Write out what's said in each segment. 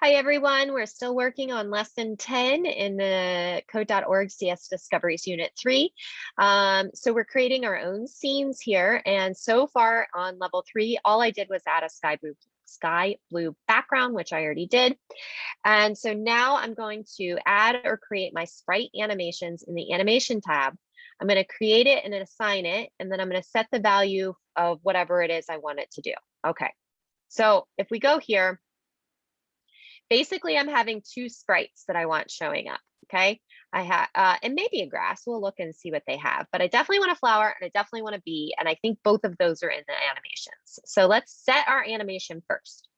Hi, everyone. We're still working on lesson 10 in the code.org CS Discoveries Unit 3. Um, so we're creating our own scenes here. And so far on level three, all I did was add a sky blue, sky blue background, which I already did. And so now I'm going to add or create my sprite animations in the animation tab. I'm going to create it and then assign it, and then I'm going to set the value of whatever it is I want it to do. Okay. So if we go here, basically I'm having two sprites that I want showing up. Okay. I have, uh, and maybe a grass. We'll look and see what they have, but I definitely want a flower and I definitely want a bee. And I think both of those are in the animations. So let's set our animation first.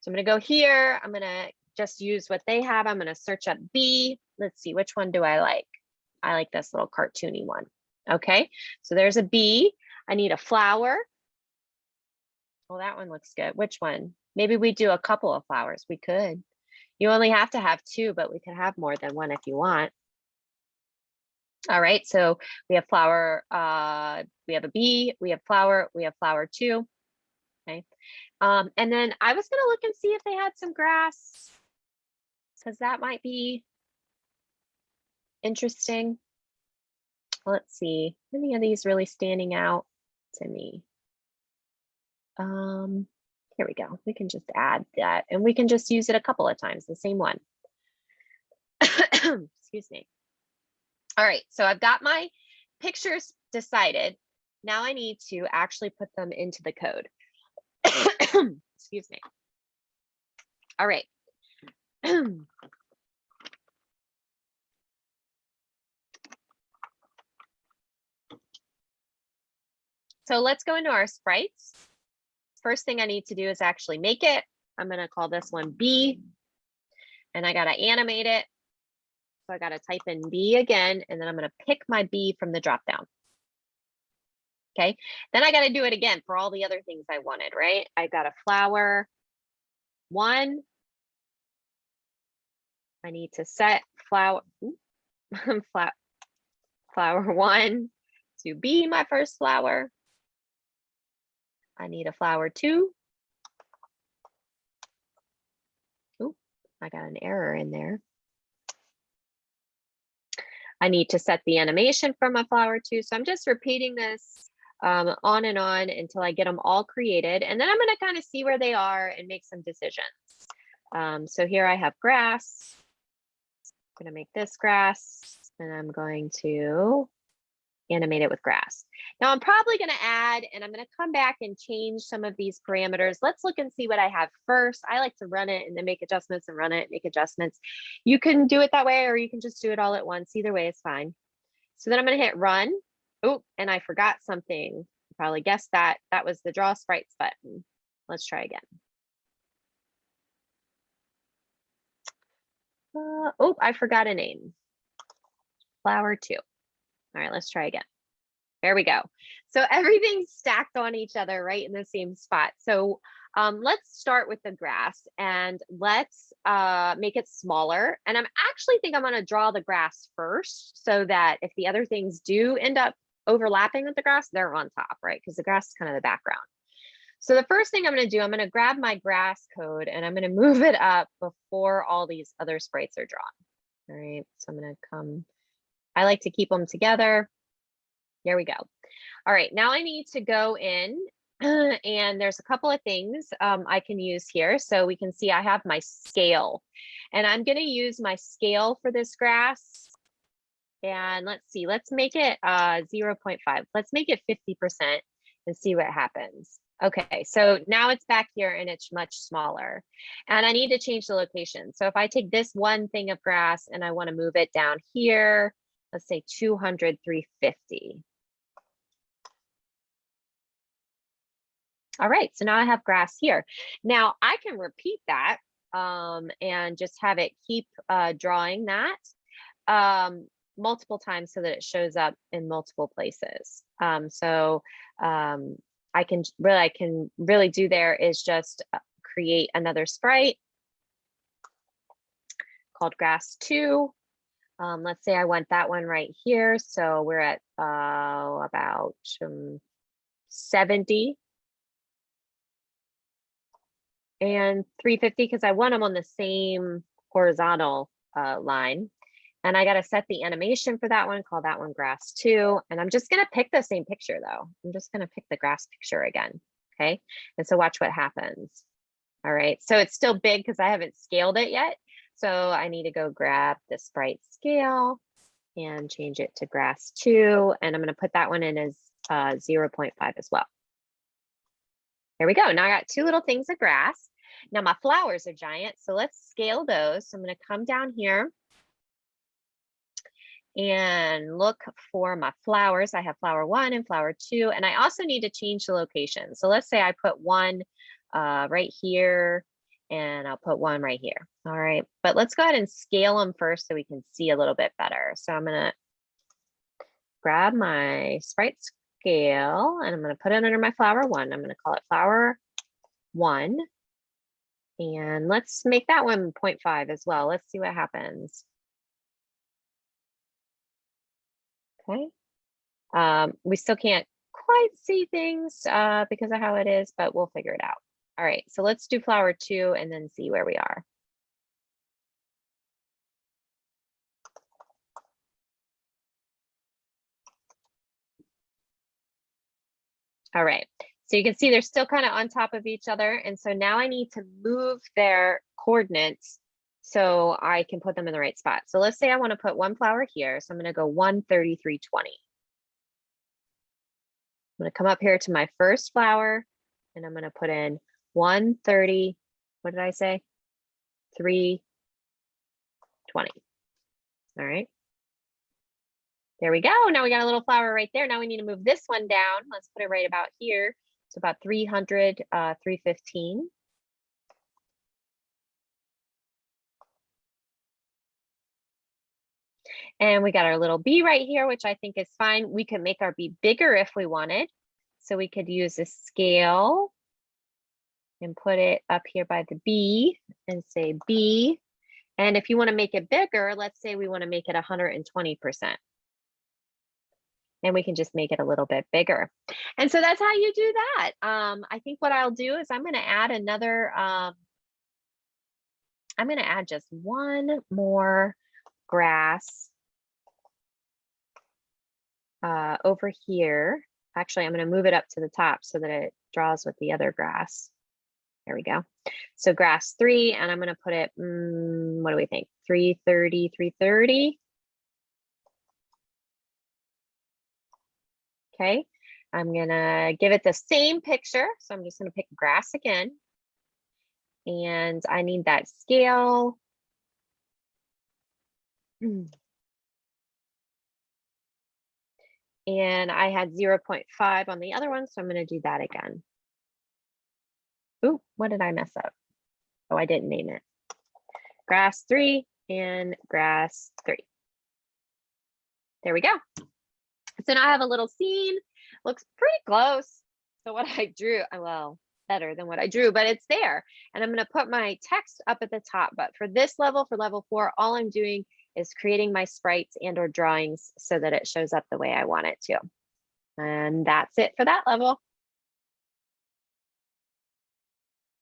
So I'm going to go here. I'm going to just use what they have. I'm going to search up bee. Let's see, which one do I like? I like this little cartoony one. Okay. So there's a bee. I need a flower. Well, that one looks good. Which one? Maybe we do a couple of flowers. We could. You only have to have two, but we could have more than one if you want. All right, so we have flower, uh, we have a bee, we have flower, we have flower two. Okay. Um, and then I was gonna look and see if they had some grass because that might be interesting. Let's see, any of these really standing out to me? Um, here we go. We can just add that and we can just use it a couple of times, the same one. Excuse me. All right, so I've got my pictures decided. Now I need to actually put them into the code. Excuse me. All right. so let's go into our sprites first thing I need to do is actually make it. I'm going to call this one B and I got to animate it. So I got to type in B again, and then I'm going to pick my B from the drop down. Okay, then I got to do it again for all the other things I wanted, right? I got a flower one. I need to set flower, flower one to be my first flower. I need a flower too. Oh, I got an error in there. I need to set the animation for my flower too. So I'm just repeating this um, on and on until I get them all created. And then I'm going to kind of see where they are and make some decisions. Um, so here I have grass. I'm going to make this grass and I'm going to animate it with grass. Now I'm probably going to add, and I'm going to come back and change some of these parameters. Let's look and see what I have first. I like to run it and then make adjustments and run it, make adjustments. You can do it that way, or you can just do it all at once. Either way is fine. So then I'm going to hit run. Oh, and I forgot something. You probably guessed that. That was the draw sprites button. Let's try again. Uh, oh, I forgot a name. Flower two. All right, let's try again. There we go. So everything's stacked on each other right in the same spot. So um, let's start with the grass and let's uh, make it smaller. And I'm actually think I'm gonna draw the grass first so that if the other things do end up overlapping with the grass, they're on top, right? Because the grass is kind of the background. So the first thing I'm gonna do, I'm gonna grab my grass code and I'm gonna move it up before all these other sprites are drawn. All right, so I'm gonna come I like to keep them together. There we go. All right, now I need to go in and there's a couple of things um, I can use here. So we can see I have my scale and I'm gonna use my scale for this grass. And let's see, let's make it uh, 0.5. Let's make it 50% and see what happens. Okay, so now it's back here and it's much smaller. And I need to change the location. So if I take this one thing of grass and I wanna move it down here, let's say 200, 350. All right, so now I have grass here. Now I can repeat that um, and just have it keep uh, drawing that um, multiple times so that it shows up in multiple places. Um, so um, I can really, I can really do there is just uh, create another sprite called grass two. Um, let's say I want that one right here. So we're at uh, about um, 70. and 350 because I want them on the same horizontal uh, line. And I got to set the animation for that one, call that one grass two. And I'm just going to pick the same picture though. I'm just going to pick the grass picture again. Okay. And so watch what happens. All right. So it's still big because I haven't scaled it yet. So I need to go grab the sprite scale and change it to grass two. And I'm going to put that one in as uh, 0.5 as well. There we go. Now I got two little things of grass. Now my flowers are giant, so let's scale those. So I'm going to come down here and look for my flowers. I have flower one and flower two, and I also need to change the location. So let's say I put one uh, right here and I'll put one right here. All right, but let's go ahead and scale them first so we can see a little bit better. So I'm gonna grab my sprite scale and I'm gonna put it under my flower one. I'm gonna call it flower one. And let's make that one 0.5 as well. Let's see what happens. Okay. Um, we still can't quite see things uh, because of how it is, but we'll figure it out. All right, so let's do flower two and then see where we are. All right, so you can see they're still kind of on top of each other. And so now I need to move their coordinates so I can put them in the right spot. So let's say I want to put one flower here. So I'm going to go 13320. I'm going to come up here to my first flower and I'm going to put in 130, what did I say? 320. All right. There we go. Now we got a little flower right there. Now we need to move this one down. Let's put it right about here. It's about 300, uh, 315. And we got our little B right here, which I think is fine. We could make our B bigger if we wanted. So we could use a scale and put it up here by the B and say B. And if you want to make it bigger, let's say we want to make it 120%. And we can just make it a little bit bigger. And so that's how you do that. Um, I think what I'll do is I'm going to add another, um, I'm going to add just one more grass uh, over here. Actually, I'm going to move it up to the top so that it draws with the other grass. There we go. So grass three, and I'm going to put it, mm, what do we think? 330, 330. Okay, I'm going to give it the same picture. So I'm just going to pick grass again. And I need that scale. And I had 0.5 on the other one, so I'm going to do that again. Ooh, what did I mess up? Oh, I didn't name it. Grass three and grass three. There we go. So now I have a little scene. Looks pretty close. So what I drew, uh, well, better than what I drew, but it's there. And I'm going to put my text up at the top. But for this level, for level four, all I'm doing is creating my sprites and or drawings so that it shows up the way I want it to. And that's it for that level.